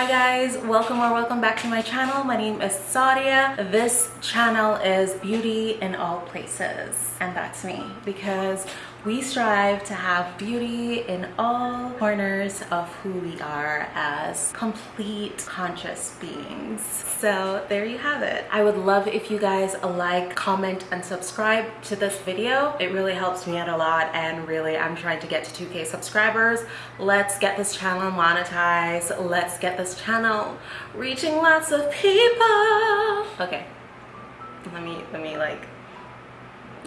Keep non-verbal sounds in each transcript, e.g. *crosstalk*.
Hi guys, welcome or welcome back to my channel. My name is Sadia. This channel is beauty in all places and that's me because we strive to have beauty in all corners of who we are as complete conscious beings. So there you have it. I would love if you guys like, comment, and subscribe to this video. It really helps me out a lot and really I'm trying to get to 2k subscribers. Let's get this channel monetized. Let's get this channel reaching lots of people. Okay, let me, let me like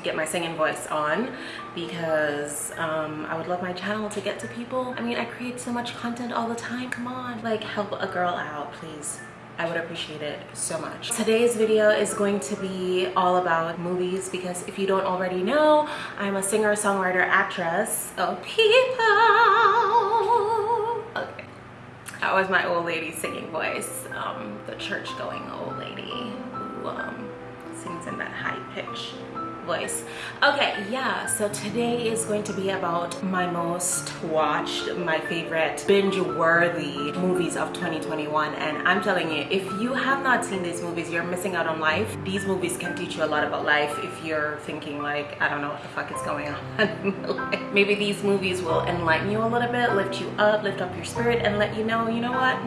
get my singing voice on because um, I would love my channel to get to people. I mean, I create so much content all the time. Come on, like help a girl out, please. I would appreciate it so much. Today's video is going to be all about movies because if you don't already know, I'm a singer, songwriter, actress of people. Okay, that was my old lady singing voice, um, the church going old lady who um, sings in that high pitch voice. Okay yeah so today is going to be about my most watched my favorite binge worthy movies of 2021 and i'm telling you if you have not seen these movies you're missing out on life. These movies can teach you a lot about life if you're thinking like i don't know what the fuck is going on. *laughs* Maybe these movies will enlighten you a little bit lift you up lift up your spirit and let you know you know what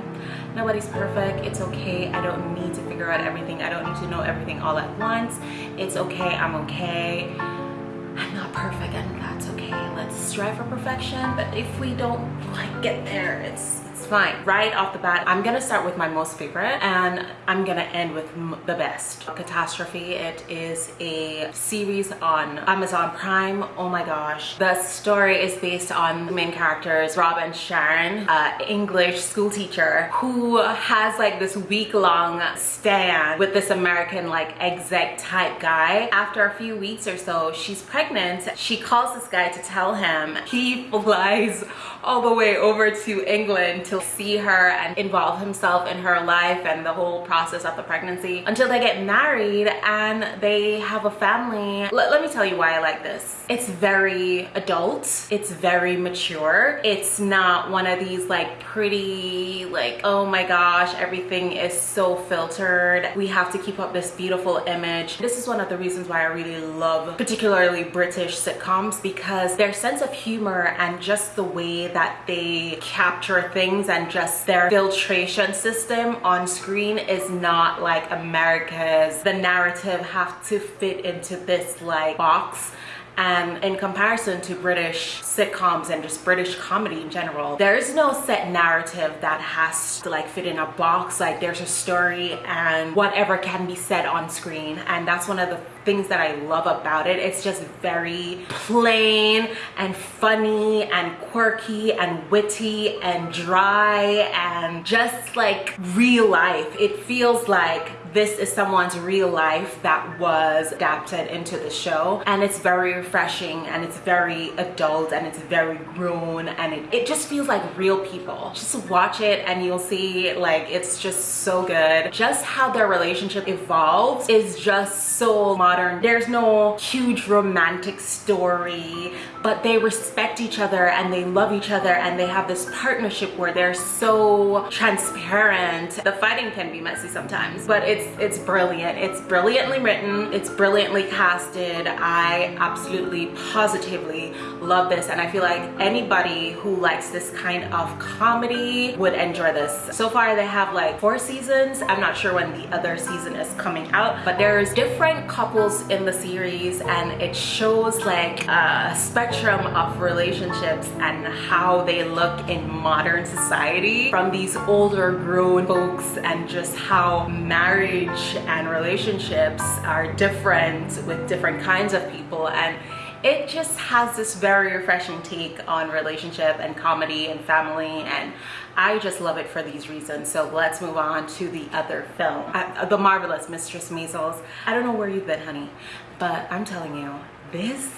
nobody's perfect. It's okay. I don't need to figure out everything. I don't need to know everything all at once. It's okay. I'm okay. I'm not perfect. And that's okay. Let's strive for perfection. But if we don't like get there it's fine. Right off the bat i'm gonna start with my most favorite and i'm gonna end with the best. Catastrophe. It is a series on amazon prime. Oh my gosh. The story is based on the main characters rob and sharon uh, english school teacher who has like this week-long stand with this american like exec type guy. After a few weeks or so she's pregnant. She calls this guy to tell him. He *laughs* flies all the way over to england to see her and involve himself in her life and the whole process of the pregnancy until they get married and they have a family. L let me tell you why I like this. It's very adult. It's very mature. It's not one of these like pretty like oh my gosh everything is so filtered. We have to keep up this beautiful image. This is one of the reasons why I really love particularly British sitcoms because their sense of humor and just the way that they capture things and just their filtration system on screen is not like America's. The narrative have to fit into this like box and in comparison to British sitcoms and just British comedy in general there is no set narrative that has to like fit in a box. Like there's a story and whatever can be said on screen and that's one of the things that I love about it. It's just very plain and funny and quirky and witty and dry and just like real life. It feels like this is someone's real life that was adapted into the show and it's very refreshing and it's very adult and it's very grown and it, it just feels like real people. Just watch it and you'll see like it's just so good. Just how their relationship evolves is just so modern. There's no huge romantic story but they respect each other and they love each other and they have this partnership where they're so transparent. The fighting can be messy sometimes but it's it's brilliant. It's brilliantly written. It's brilliantly casted. I absolutely positively love this and i feel like anybody who likes this kind of comedy would enjoy this. So far they have like four seasons. I'm not sure when the other season is coming out but there's different couples in the series and it shows like a spectrum of relationships and how they look in modern society. From these older grown folks and just how marriage marriage and relationships are different with different kinds of people and it just has this very refreshing take on relationship and comedy and family and I just love it for these reasons. So let's move on to the other film, uh, The Marvelous Mrs. Maisel. I don't know where you've been, honey, but I'm telling you, this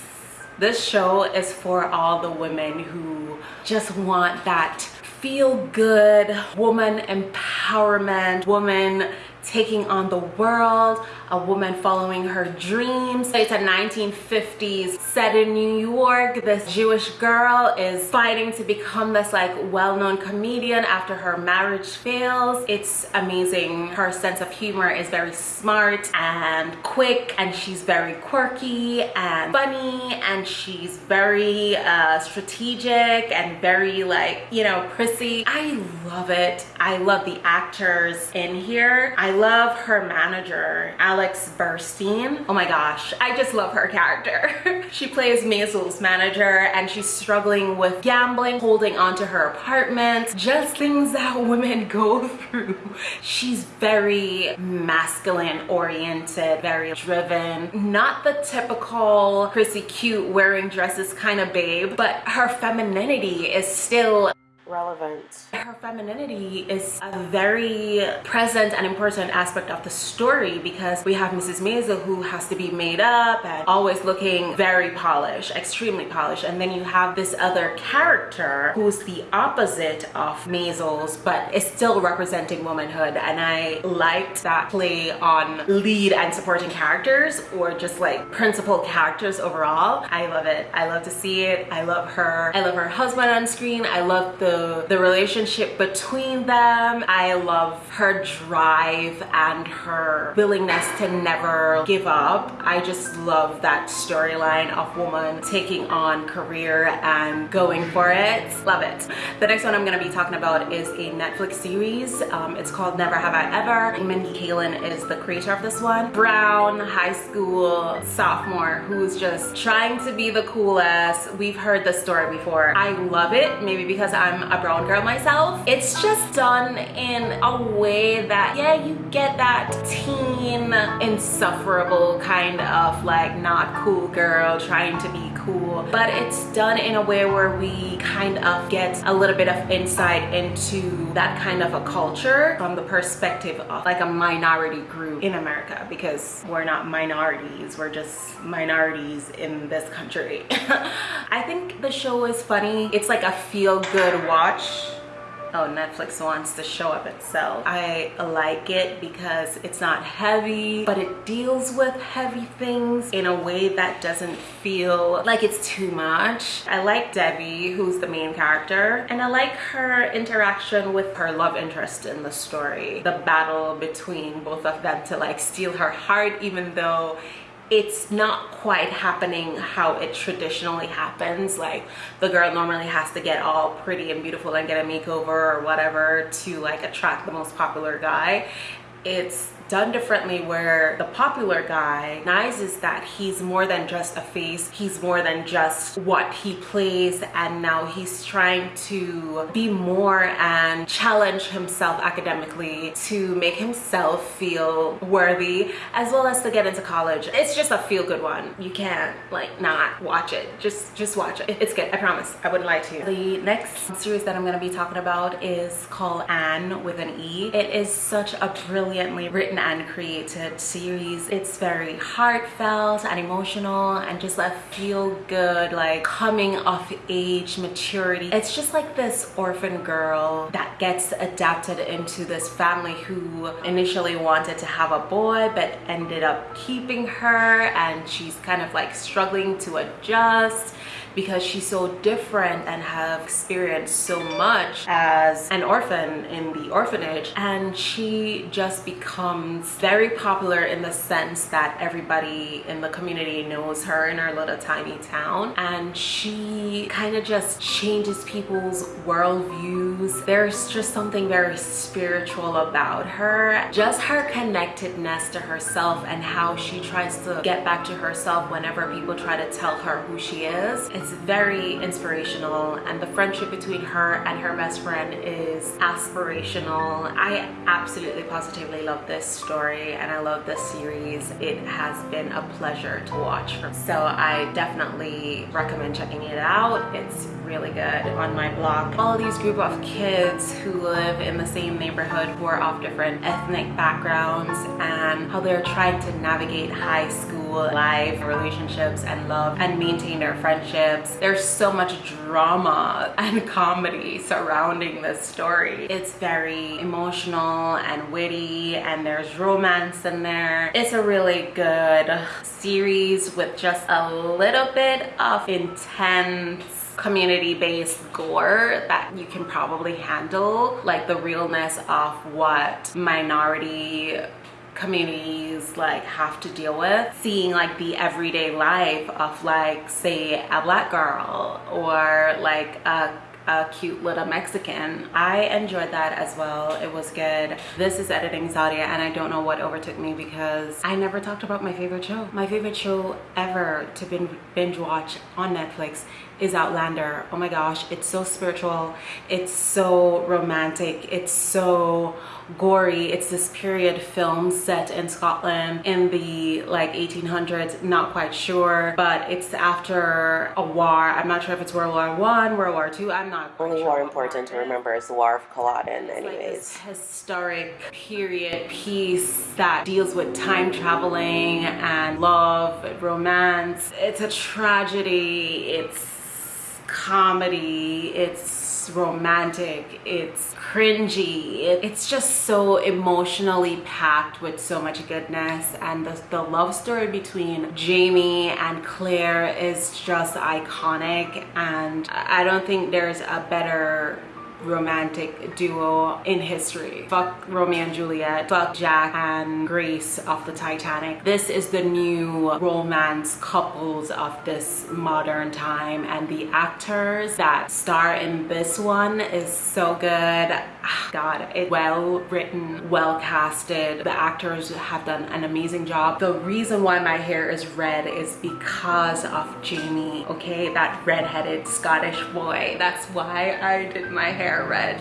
this show is for all the women who just want that feel good woman empowerment woman taking on the world, a woman following her dreams. It's a 1950s set in New York. This Jewish girl is fighting to become this like well-known comedian after her marriage fails. It's amazing. Her sense of humor is very smart and quick and she's very quirky and funny and she's very uh, strategic and very like, you know, prissy. I love it. I love the actors in here. I love her manager, Alex Borstein. Oh my gosh, I just love her character. *laughs* she plays Maisel's manager and she's struggling with gambling, holding onto her apartment, just things that *laughs* women go through. She's very masculine oriented, very driven, not the typical prissy cute wearing dresses kind of babe, but her femininity is still relevant. Her femininity is a very present and important aspect of the story because we have Mrs. Maisel who has to be made up and always looking very polished, extremely polished. And then you have this other character who's the opposite of Maisel's but is still representing womanhood. And I liked that play on lead and supporting characters or just like principal characters overall. I love it. I love to see it. I love her. I love her husband on screen. I love the the relationship between them. I love her drive and her willingness to never give up. I just love that storyline of woman taking on career and going for it. Love it. The next one I'm gonna be talking about is a Netflix series. Um, it's called Never Have I Ever. Mindy Kaling is the creator of this one. Brown high school sophomore who's just trying to be the coolest. We've heard the story before. I love it, maybe because I'm a brown girl myself. It's just done in a way that, yeah, you get that teen insufferable kind of like not cool girl trying to be cool, but it's done in a way where we kind of get a little bit of insight into that kind of a culture from the perspective of like a minority group in America because we're not minorities, we're just minorities in this country. *laughs* I think the show is funny. It's like a feel-good watch watch oh netflix wants to show up itself. I like it because it's not heavy but it deals with heavy things in a way that doesn't feel like it's too much. I like Devi who's the main character and i like her interaction with her love interest in the story. The battle between both of them to like steal her heart even though it's not quite happening how it traditionally happens. Like the girl normally has to get all pretty and beautiful and get a makeover or whatever to like attract the most popular guy. It's done differently where the popular guy recognizes that he's more than just a face he's more than just what he plays and now he's trying to be more and challenge himself academically to make himself feel worthy as well as to get into college. It's just a feel-good one. You can't like not watch it. Just just watch it. It's good. I promise. I wouldn't lie to you. The next series that i'm going to be talking about is called anne with an e. It is such a brilliantly written and created series. It's very heartfelt and emotional and just a feel good like coming of age maturity. It's just like this orphan girl that gets adapted into this family who initially wanted to have a boy but ended up keeping her and she's kind of like struggling to adjust because she's so different and have experienced so much as an orphan in the orphanage. And she just becomes very popular in the sense that everybody in the community knows her in her little tiny town. And she kind of just changes people's worldviews. There's just something very spiritual about her. Just her connectedness to herself and how she tries to get back to herself whenever people try to tell her who she is. It's very inspirational and the friendship between her and her best friend is aspirational. I absolutely positively love this story and I love this series. It has been a pleasure to watch. So I definitely recommend checking it out. It's really good On My Block. All these group of kids who live in the same neighborhood who are of different ethnic backgrounds and how they're trying to navigate high school life, relationships, and love and maintain their friendships. There's so much drama *laughs* and comedy surrounding this story. It's very emotional and witty and there's romance in there. It's a really good series with just a little bit of intense community-based gore that you can probably handle like the realness of what minority communities like have to deal with seeing like the everyday life of like say a black girl or like a a cute little Mexican. I enjoyed that as well. It was good. This is Editing Sadia and I don't know what overtook me because I never talked about my favorite show. My favorite show ever to binge watch on Netflix is Outlander. Oh my gosh, it's so spiritual. It's so romantic. It's so gory. It's this period film set in Scotland in the like 1800s, not quite sure, but it's after a war. I'm not sure if it's World War One, World War Two. I'm not. Only sure war important to remember is the War of Culloden, anyways. Like historic period piece that deals with time traveling and love, romance. It's a tragedy. It's comedy. It's romantic it's cringy it's just so emotionally packed with so much goodness and the, the love story between Jamie and Claire is just iconic and I don't think there's a better romantic duo in history. Fuck Romeo and Juliet, fuck Jack and Grace of the Titanic. This is the new romance couples of this modern time and the actors that star in this one is so good. Ah, God, it's well written, well casted. The actors have done an amazing job. The reason why my hair is red is because of Jamie, okay? That redheaded Scottish boy. That's why I did my hair red.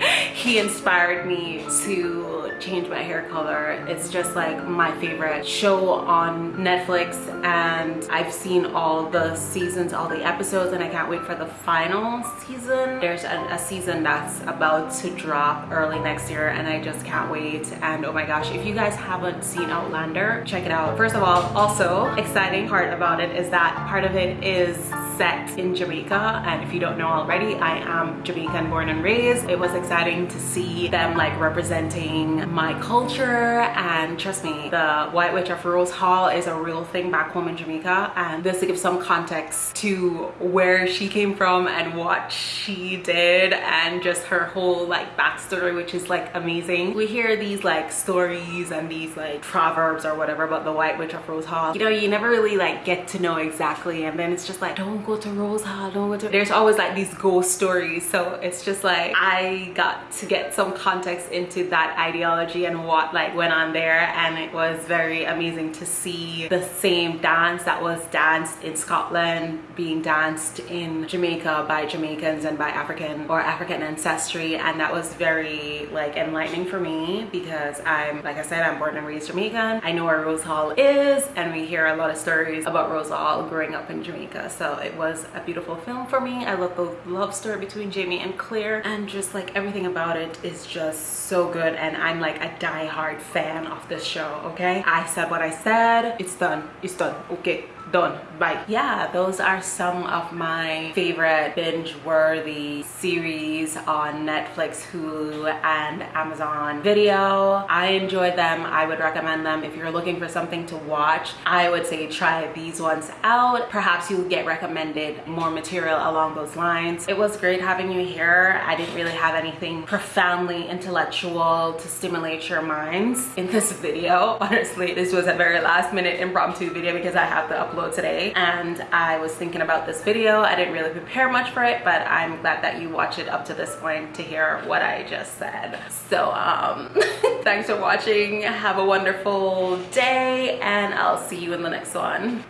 *laughs* he inspired me to change my hair color. It's just like my favorite show on Netflix and I've seen all the seasons, all the episodes and I can't wait for the final season. There's a, a season that's about to drop early next year and I just can't wait. And oh my gosh, if you guys haven't seen Outlander, check it out. First of all, also exciting part about it is that part of it is set in Jamaica and if you don't know already I am Jamaican born and raised it was exciting to see them like representing my culture. And trust me the White Witch of Rose Hall is a real thing back home in Jamaica. And this to give some context to where she came from and what she did and just her whole like backstory which is like amazing. We hear these like stories and these like proverbs or whatever about the White Witch of Rose Hall. You know you never really like get to know exactly. And then it's just like don't go to Rose Hall, don't go to... There's always like these ghost stories. So it's just like, I got to get some context into that ideology and what like went on there. And it was very amazing to see the same dance that was danced in Scotland being danced in Jamaica by Jamaicans and by African or African ancestry. And that was very like enlightening for me because I'm, like I said, I'm born and raised Jamaican. I know where Rose Hall is and we hear a lot of stories about Rose Hall growing up in Jamaica. So it was a beautiful film for me. I love the love story between Jamie and Claire and just like everything about it is just so good and I'm like a die-hard fan of this show, okay? I said what I said. It's done. It's done. Okay done. Bye. Yeah those are some of my favorite binge worthy series on netflix hulu and amazon video. I enjoyed them. I would recommend them. If you're looking for something to watch i would say try these ones out. Perhaps you'll get recommended more material along those lines. It was great having you here. I didn't really have anything profoundly intellectual to stimulate your minds in this video. *laughs* Honestly this was a very last minute impromptu video because i have to upload today and I was thinking about this video. I didn't really prepare much for it, but I'm glad that you watch it up to this point to hear what I just said. So um, *laughs* thanks for watching. Have a wonderful day and I'll see you in the next one.